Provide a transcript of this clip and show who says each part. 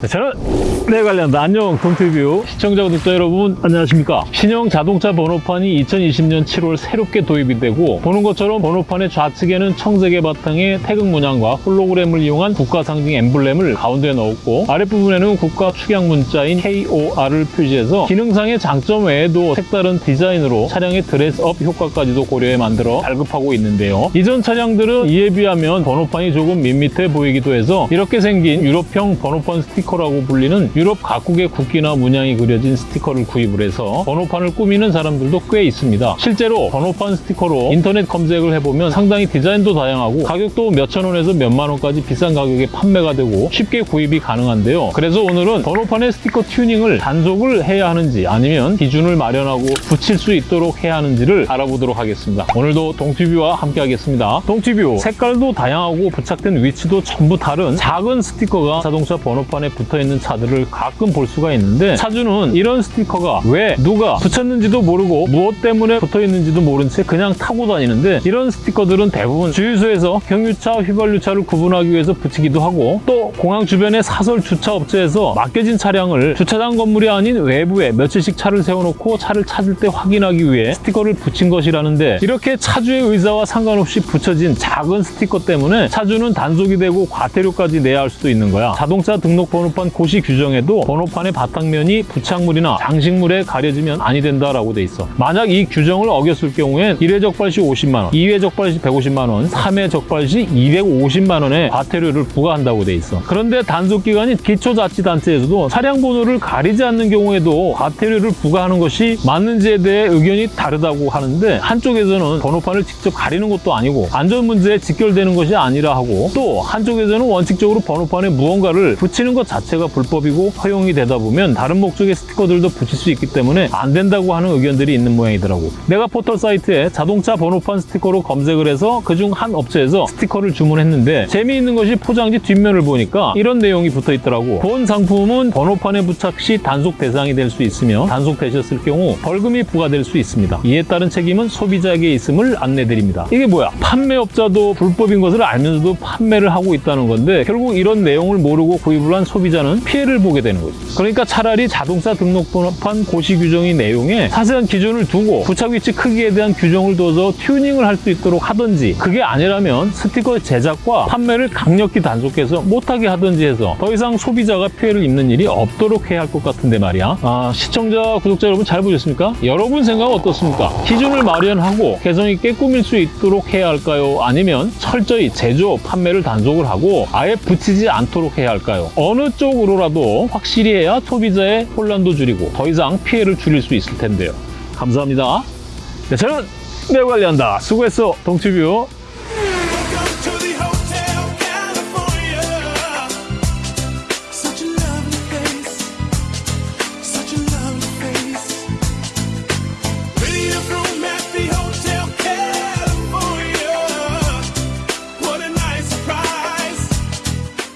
Speaker 1: 네, 저는 네 관련다 안녕 동티뷰 시청자 구독자 여러분 안녕하십니까? 신형 자동차 번호판이 2020년 7월 새롭게 도입이 되고 보는 것처럼 번호판의 좌측에는 청색의 바탕에 태극 문양과 홀로그램을 이용한 국가 상징 엠블렘을 가운데에 넣었고 아랫부분에는 국가 축약 문자인 KOR을 표시해서 기능상의 장점 외에도 색다른 디자인으로 차량의 dress-up 효과까지도 고려해 만들어 발급하고 있는데요. 이전 차량들은 이에 비하면 번호판이 조금 밋밋해 보이기도 해서 이렇게 생긴 유럽형 번호판 스티커 라고 불리는 유럽 각국의 국기나 문양이 그려진 스티커를 구입을 해서 번호판을 꾸미는 사람들도 꽤 있습니다. 실제로 번호판 스티커로 인터넷 검색을 해보면 상당히 디자인도 다양하고 가격도 몇천 원에서 몇만 원까지 비싼 가격에 판매가 되고 쉽게 구입이 가능한데요. 그래서 오늘은 번호판의 스티커 튜닝을 단속을 해야 하는지 아니면 기준을 마련하고 붙일 수 있도록 해야 하는지를 알아보도록 하겠습니다. 오늘도 동티뷰와 함께 하겠습니다. 동티뷰 색깔도 다양하고 부착된 위치도 전부 다른 작은 스티커가 자동차 번호판에 붙어있는 차들을 가끔 볼 수가 있는데 차주는 이런 스티커가 왜 누가 붙였는지도 모르고 무엇 때문에 붙어있는지도 모른 채 그냥 타고 다니는데 이런 스티커들은 대부분 주유소에서 경유차, 휘발유차를 구분하기 위해서 붙이기도 하고 또 공항 주변의 사설 주차 업체에서 맡겨진 차량을 주차장 건물이 아닌 외부에 며칠씩 차를 세워놓고 차를 찾을 때 확인하기 위해 스티커를 붙인 것이라는데 이렇게 차주의 의사와 상관없이 붙여진 작은 스티커 때문에 차주는 단속이 되고 과태료까지 내야 할 수도 있는 거야. 자동차 등록 번호 판 고시 규정에도 번호판의 바탕면이 부착물이나 장식물에 가려지면 아니 된다라고 돼 있어. 만약 이 규정을 어겼을 경우엔 1회 적발 시 50만 원, 2회 적발 시 150만 원, 3회 적발 시 250만 원의 과태료를 부과한다고 돼 있어. 그런데 단속 기간인 기초자치단체에서도 차량 번호를 가리지 않는 경우에도 과태료를 부과하는 것이 맞는지에 대해 의견이 다르다고 하는데 한쪽에서는 번호판을 직접 가리는 것도 아니고 안전 문제에 직결되는 것이 아니라 하고 또 한쪽에서는 원칙적으로 번호판에 무언가를 붙이는 것 자체가 불법이고 허용이 되다 보면 다른 목적의 스티커들도 붙일 수 있기 때문에 안 된다고 하는 의견들이 있는 모양이더라고. 내가 포털 사이트에 자동차 번호판 스티커로 검색을 해서 그중 한 업체에서 스티커를 주문했는데 재미있는 것이 포장지 뒷면을 보니까 이런 내용이 붙어 있더라고. 본 상품은 번호판에 부착 시 단속 대상이 될 수 있으며 단속되셨을 경우 벌금이 부과될 수 있습니다. 이에 따른 책임은 소비자에게 있음을 안내드립니다. 이게 뭐야? 판매업자도 불법인 것을 알면서도 판매를 하고 있다는 건데 결국 이런 내용을 모르고 구입을 한 소비자 는 피해를 보게 되는 거죠. 그러니까 차라리 자동차 등록번호판 고시 규정의 내용에 자세한 기준을 두고 부착 위치 크기에 대한 규정을 둬서 튜닝을 할 수 있도록 하든지 그게 아니라면 스티커 제작과 판매를 강력히 단속해서 못하게 하든지 해서 더 이상 소비자가 피해를 입는 일이 없도록 해야 할 것 같은데 말이야. 아, 시청자, 구독자 여러분 잘 보셨습니까? 여러분 생각 어떻습니까? 기준을 마련하고 개성 있게 꾸밀 수 있도록 해야 할까요? 아니면 철저히 제조, 판매를 단속을 하고 아예 붙이지 않도록 해야 할까요? 어느 쪽으로라도 확실히 해야 소비자의 혼란도 줄이고 더 이상 피해를 줄일 수 있을 텐데요. 감사합니다. 네, 저는 내 관리한다. 수고했어, 동티뷰.